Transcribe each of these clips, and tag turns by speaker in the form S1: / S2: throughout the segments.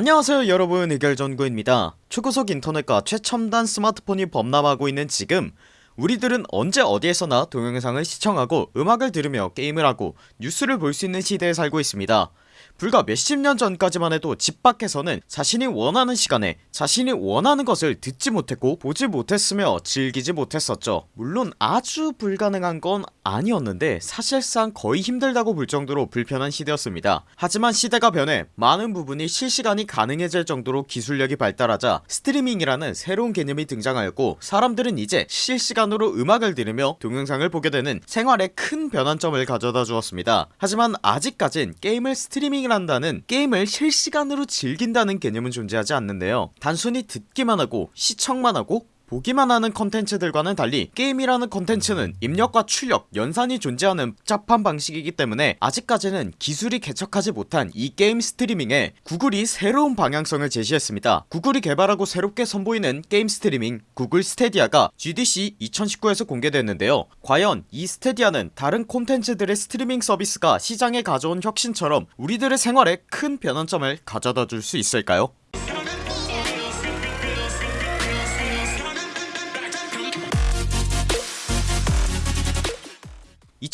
S1: 안녕하세요 여러분. 의결전구입니다. 초고속 인터넷과 최첨단 스마트폰이 범람하고 있는 지금 우리들은 언제 어디에서나 동영상을 시청하고 음악을 들으며 게임을 하고 뉴스를 볼 수 있는 시대에 살고 있습니다 불과 몇십 년 전까지만 해도 집 밖에서는 자신이 원하는 시간에 자신이 원하는 것을 듣지 못했고 보지 못했으며 즐기지 못했었죠. 물론 아주 불가능한 건 아니었는데 사실상 거의 힘들다고 볼 정도로 불편한 시대였습니다. 하지만 시대가 변해 많은 부분이 실시간이 가능해질 정도로 기술력이 발달하자 스트리밍이라는 새로운 개념이 등장하였고 사람들은 이제 실시간으로 음악을 들으며 동영상을 보게 되는 생활에 큰 변환점을 가져다 주었습니다. 하지만 아직까진 게임을 스트리밍 을 한다는 게임을 실시간으로 즐긴다는 개념은 존재하지 않는데요. 단순히 듣기만 하고 시청만 하고 보기만 하는 컨텐츠들과는 달리 게임이라는 컨텐츠는 입력과 출력, 연산이 존재하는 복잡한 방식이기 때문에 아직까지는 기술이 개척하지 못한 이 게임 스트리밍에 구글이 새로운 방향성을 제시했습니다 구글이 개발하고 새롭게 선보이는 게임 스트리밍 구글 스테디아가 GDC 2019에서 공개됐는데요 과연 이 스테디아는 다른 콘텐츠들의 스트리밍 서비스가 시장에 가져온 혁신처럼 우리들의 생활에 큰 변환점을 가져다 줄 수 있을까요?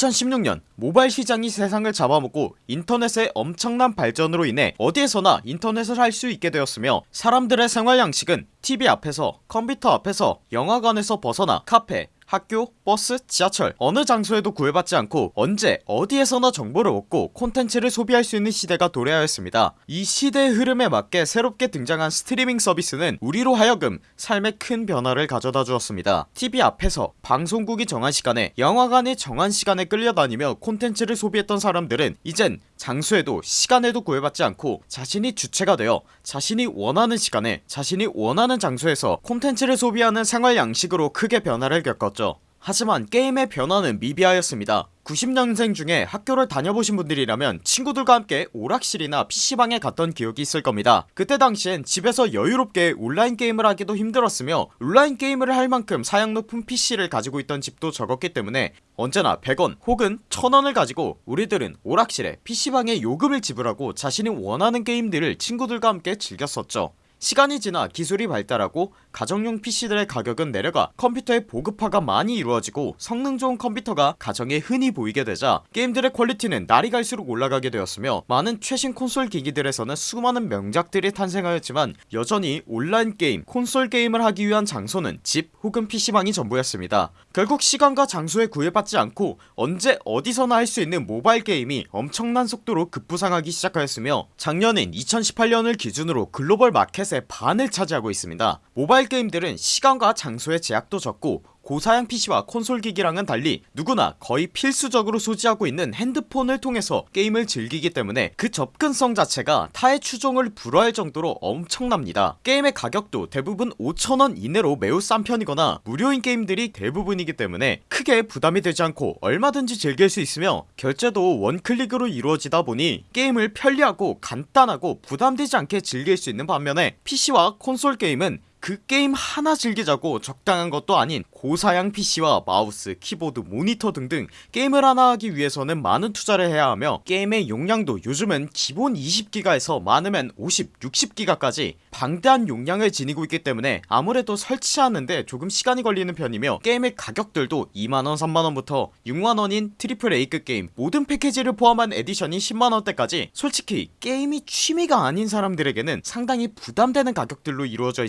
S1: 2016년 모바일 시장이 세상을 잡아먹고 인터넷의 엄청난 발전으로 인해 어디에서나 인터넷을 할 수 있게 되었으며 사람들의 생활 양식은 TV 앞에서 컴퓨터 앞에서 영화관에서 벗어나 카페 학교, 버스, 지하철 어느 장소에도 구애받지 않고 언제 어디에서나 정보를 얻고 콘텐츠를 소비할 수 있는 시대가 도래하였습니다. 이 시대의 흐름에 맞게 새롭게 등장한 스트리밍 서비스는 우리로 하여금 삶에 큰 변화를 가져다 주었습니다. TV 앞에서 방송국이 정한 시간에 영화관이 정한 시간에 끌려다니며 콘텐츠를 소비했던 사람들은 이젠 장소에도 시간에도 구애받지 않고 자신이 주체가 되어 자신이 원하는 시간에 자신이 원하는 장소에서 콘텐츠를 소비하는 생활 양식으로 크게 변화를 겪었죠 하지만 게임의 변화는 미비하였습니다. 90년생 중에 학교를 다녀보신 분들이라면 친구들과 함께 오락실이나 PC방에 갔던 기억이 있을 겁니다. 그때 당시엔 집에서 여유롭게 온라인 게임을 하기도 힘들었으며 온라인 게임을 할 만큼 사양 높은 PC를 가지고 있던 집도 적었기 때문에 언제나 100원 혹은 1000원을 가지고 우리들은 오락실에 PC방에 요금을 지불하고 자신이 원하는 게임들을 친구들과 함께 즐겼었죠 시간이 지나 기술이 발달하고 가정용 PC들의 가격은 내려가 컴퓨터의 보급화가 많이 이루어지고 성능 좋은 컴퓨터가 가정에 흔히 보이게 되자 게임들의 퀄리티는 날이 갈수록 올라가게 되었으며 많은 최신 콘솔 기기들에서는 수많은 명작들이 탄생하였지만 여전히 온라인 게임 콘솔 게임을 하기 위한 장소는 집 혹은 PC방이 전부였습니다. 결국 시간과 장소에 구애받지 않고 언제 어디서나 할 수 있는 모바일 게임이 엄청난 속도로 급부상하기 시작하였으며 작년인 2018년을 기준으로 글로벌 마켓에 서비스의 반을 차지하고 있습니다. 모바일 게임들은 시간과 장소의 제약도 적고 고사양 PC와 콘솔 기기랑은 달리 누구나 거의 필수적으로 소지하고 있는 핸드폰을 통해서 게임을 즐기기 때문에 그 접근성 자체가 타의 추종을 불허할 정도로 엄청납니다. 게임의 가격도 대부분 5천원 이내로 매우 싼 편이거나 무료인 게임들이 대부분이기 때문에 크게 부담이 되지 않고 얼마든지 즐길 수 있으며 결제도 원클릭으로 이루어지다 보니 게임을 편리하고 간단하고 부담되지 않게 즐길 수 있는 반면에 PC와 콘솔 게임은 그 게임 하나 즐기자고 적당한 것도 아닌 고사양 PC와 마우스, 키보드, 모니터 등등 게임을 하나 하기 위해서는 많은 투자를 해야 하며 게임의 용량도 요즘은 기본 20기가에서 많으면 50, 60기가까지 방대한 용량을 지니고 있기 때문에 아무래도 설치하는데 조금 시간이 걸리는 편이며 게임의 가격들도 2만원 3만원부터 6만원인 triple A급 게임 모든 패키지를 포함한 에디션이 10만원대까지 솔직히 게임이 취미가 아닌 사람들에게는 상당히 부담되는 가격들로 이루어져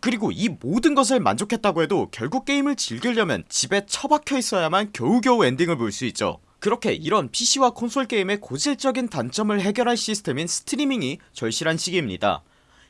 S1: 그리고 이 모든 것을 만족했다고 해도 결국 게임을 즐기려면 집에 처박혀 있어야만 겨우겨우 엔딩을 볼 수 있죠. 그렇게 이런 PC와 콘솔 게임의 고질적인 단점을 해결할 시스템인 스트리밍이 절실한 시기입니다.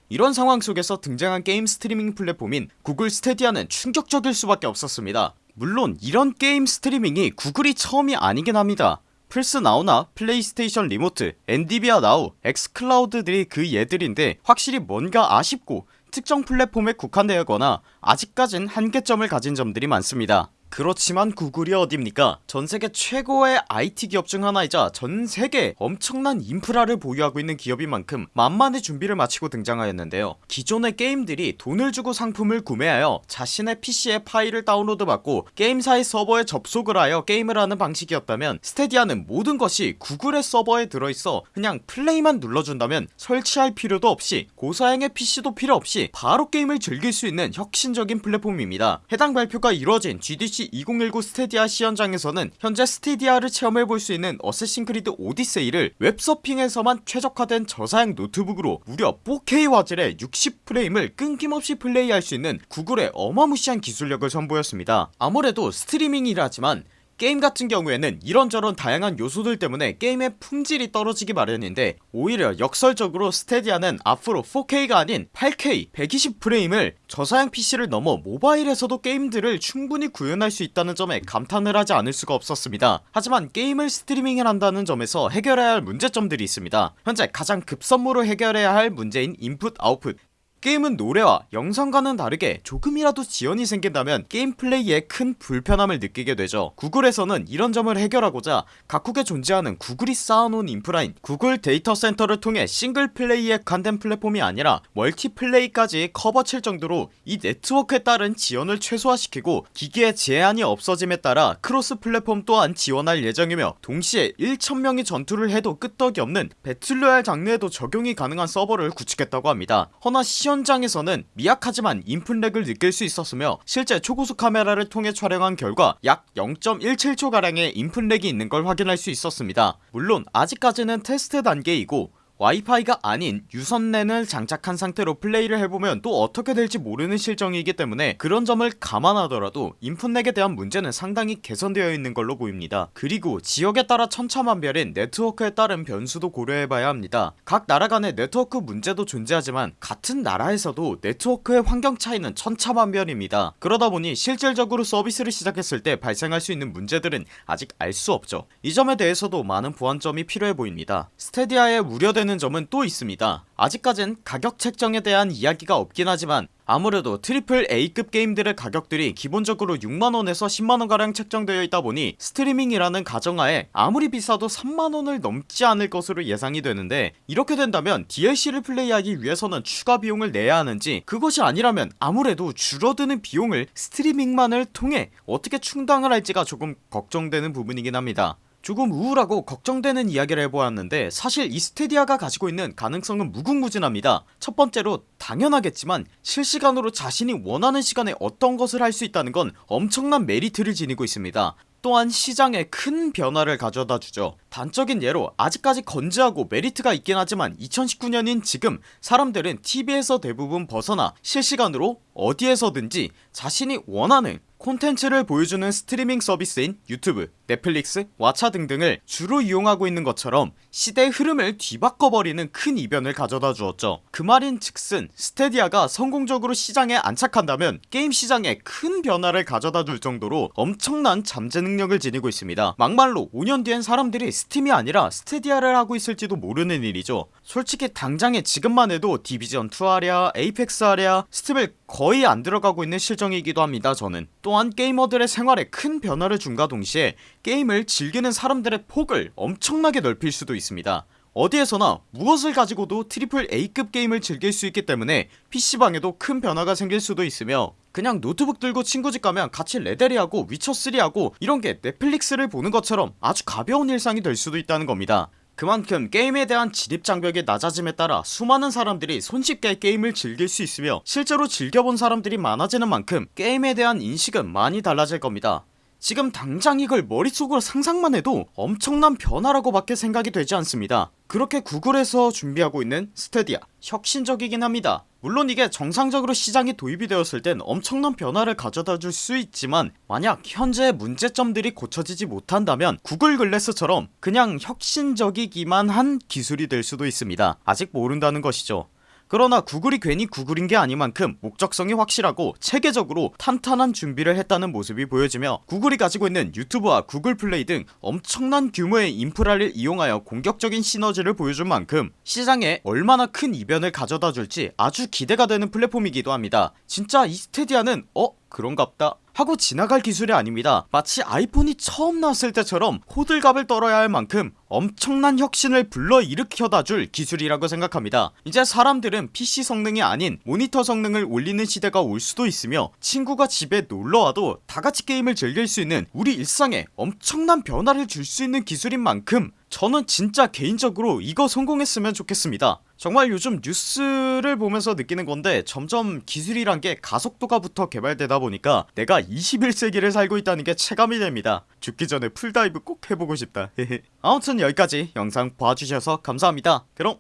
S1: 이런 상황 속에서 등장한 게임 스트리밍 플랫폼인 구글 스테디아는 충격적일 수밖에 없었습니다. 물론 이런 게임 스트리밍이 구글이 처음이 아니긴 합니다. 플스 나우나 플레이스테이션 리모트, 엔디비아 나우, 엑스클라우드들이 그 예들인데 확실히 뭔가 아쉽고 특정 플랫폼에 국한되거나 아직까진 한계점을 가진 점들이 많습니다 그렇지만 구글이 어딥니까? 전세계 최고의 IT 기업 중 하나이자 전세계 엄청난 인프라를 보유하고 있는 기업인 만큼 만반의 준비를 마치고 등장하였는데요. 기존의 게임들이 돈을 주고 상품을 구매하여 자신의 PC에 파일을 다운로드 받고 게임사의 서버에 접속을 하여 게임을 하는 방식이었다면 스테디아는 모든 것이 구글의 서버에 들어있어 그냥 플레이만 눌러준다면 설치할 필요도 없이 고사양의 PC도 필요 없이 바로 게임을 즐길 수 있는 혁신적인 플랫폼입니다. 해당 발표가 이루어진 GDC 2019 스테디아 시연장에서는 현재 스테디아를 체험해볼 수 있는 어쌔신 크리드 오디세이를 웹서핑에서만 최적화된 저사양 노트북으로 무려 4K 화질의 60프레임을 끊김없이 플레이할 수 있는 구글의 어마무시한 기술력을 선보였습니다. 아무래도 스트리밍이라지만 게임 같은 경우에는 이런저런 다양한 요소들 때문에 게임의 품질이 떨어지기 마련인데 오히려 역설적으로 스테디아는 앞으로 4K가 아닌 8K 120프레임을 저사양 PC를 넘어 모바일에서도 게임들을 충분히 구현할 수 있다는 점에 감탄을 하지 않을 수가 없었습니다. 하지만 게임을 스트리밍을 한다는 점에서 해결해야 할 문제점들이 있습니다. 현재 가장 급선무로 해결해야 할 문제인 인풋 아웃풋 게임은 노래와 영상과는 다르게 조금이라도 지연이 생긴다면 게임 플레이에 큰 불편함을 느끼게 되죠. 구글에서는 이런 점을 해결하고자 각국에 존재하는 구글이 쌓아놓은 인프라인 구글 데이터 센터를 통해 single play에 국한된 플랫폼이 아니라 multiplay까지 커버칠 정도로 이 네트워크에 따른 지연을 최소화시키고 기기의 제한이 없어짐에 따라 cross platform 또한 지원할 예정이며 동시에 1천명이 전투를 해도 끄떡이 없는 battle royale 장르에도 적용이 가능한 서버를 구축했다고 합니다. 허나 시연장에서는 미약하지만 input lag을 느낄 수 있었으며 실제 초고속 카메라를 통해 촬영한 결과 약 0.17초가량의 input lag이 있는 걸 확인할 수 있었습니다. 물론 아직까지는 테스트 단계이고 와이파이가 아닌 유선랜을 장착한 상태로 플레이를 해보면 또 어떻게 될지 모르는 실정이기 때문에 그런 점을 감안하더라도 input lag에 대한 문제는 상당히 개선되어 있는 걸로 보입니다. 그리고 지역에 따라 천차만별인 네트워크에 따른 변수도 고려해봐야 합니다. 각 나라 간의 네트워크 문제도 존재하지만 같은 나라에서도 네트워크의 환경 차이는 천차만별입니다. 그러다보니 실질적으로 서비스를 시작했을 때 발생할 수 있는 문제들은 아직 알 수 없죠. 이 점에 대해서도 많은 보완점이 필요해 보입니다. 스테디아에 우려되는 점은 또 있습니다. 아직까진 가격 책정에 대한 이야기가 없긴 하지만 아무래도 triple A급 게임들의 가격들이 기본적으로 6만원에서 10만원가량 책정되어 있다 보니 스트리밍이라는 가정하에 아무리 비싸도 3만원을 넘지 않을 것으로 예상이 되는데 이렇게 된다면 DLC를 플레이하기 위해서는 추가 비용을 내야 하는지 그것이 아니라면 아무래도 줄어드는 비용을 스트리밍만을 통해 어떻게 충당을 할지가 조금 걱정되는 부분이긴 합니다 조금 우울하고 걱정되는 이야기를 해보았는데 사실 이 스테디아가 가지고 있는 가능성은 무궁무진합니다. 첫 번째로 당연하겠지만 실시간으로 자신이 원하는 시간에 어떤 것을 할 수 있다는 건 엄청난 메리트를 지니고 있습니다. 또한 시장에 큰 변화를 가져다 주죠. 단적인 예로 아직까지 건재하고 메리트가 있긴 하지만 2019년인 지금 사람들은 TV에서 대부분 벗어나 실시간으로 어디에서든지 자신이 원하는 콘텐츠를 보여주는 스트리밍 서비스인 유튜브, 넷플릭스, 왓챠 등등을 주로 이용하고 있는 것처럼 시대의 흐름을 뒤바꿔버리는 큰 이변을 가져다 주었죠. 그 말인 즉슨 스테디아가 성공적으로 시장에 안착한다면 게임 시장에 큰 변화를 가져다 줄 정도로 엄청난 잠재 능력을 지니고 있습니다. 막말로 5년 뒤엔 사람들이 스팀이 아니라 스테디아를 하고 있을지도 모르는 일이죠. 솔직히 당장에 지금만 해도 디비전2 하랴 에이펙스 하랴 스팀을 거의 안 들어가고 있는 실정이기도 합니다 저는. 또한 게이머들의 생활에 큰 변화를 줌과 동시에 게임을 즐기는 사람들의 폭을 엄청나게 넓힐 수도 있습니다. 어디에서나 무엇을 가지고도 triple A급 게임을 즐길 수 있기 때문에 PC방에도 큰 변화가 생길 수도 있으며 그냥 노트북 들고 친구 집 가면 같이 레데리하고 위쳐3 하고 이런게 넷플릭스를 보는 것처럼 아주 가벼운 일상이 될 수도 있다는 겁니다. 그만큼 게임에 대한 진입장벽이 낮아짐에 따라 수많은 사람들이 손쉽게 게임을 즐길 수 있으며 실제로 즐겨본 사람들이 많아지는 만큼 게임에 대한 인식은 많이 달라질 겁니다 지금 당장 이걸 머릿속으로 상상만 해도 엄청난 변화라고 밖에 생각이 되지 않습니다. 그렇게 구글에서 준비하고 있는 스테디아 혁신적이긴 합니다. 물론 이게 정상적으로 시장이 도입이 되었을 땐 엄청난 변화를 가져다 줄 수 있지만 만약 현재의 문제점들이 고쳐지지 못한다면 구글 글래스처럼 그냥 혁신적이기만 한 기술이 될 수도 있습니다. 아직 모른다는 것이죠 그러나 구글이 괜히 구글인 게 아니만큼 목적성이 확실하고 체계적으로 탄탄한 준비를 했다는 모습이 보여지며 구글이 가지고 있는 유튜브와 구글 플레이 등 엄청난 규모의 인프라를 이용하여 공격적인 시너지를 보여준 만큼 시장에 얼마나 큰 이변을 가져다 줄지 아주 기대가 되는 플랫폼이기도 합니다 진짜 이 스테디아는 어? 그런갑다 하고 지나갈 기술이 아닙니다. 마치 아이폰이 처음 나왔을 때처럼 호들갑을 떨어야 할 만큼 엄청난 혁신을 불러일으켜다 줄 기술이라고 생각합니다. 이제 사람들은 PC 성능이 아닌 모니터 성능을 올리는 시대가 올 수도 있으며 친구가 집에 놀러와도 다같이 게임을 즐길 수 있는 우리 일상에 엄청난 변화를 줄 수 있는 기술인 만큼 저는 진짜 개인적으로 이거 성공했으면 좋겠습니다 정말 요즘 뉴스를 보면서 느끼는 건데 점점 기술이란 게 가속도가 붙어 개발되다 보니까 내가 21세기를 살고 있다는 게 체감이 됩니다. 죽기 전에 full dive 꼭 해보고 싶다. 아무튼 여기까지 영상 봐주셔서 감사합니다. 그럼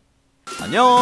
S1: 안녕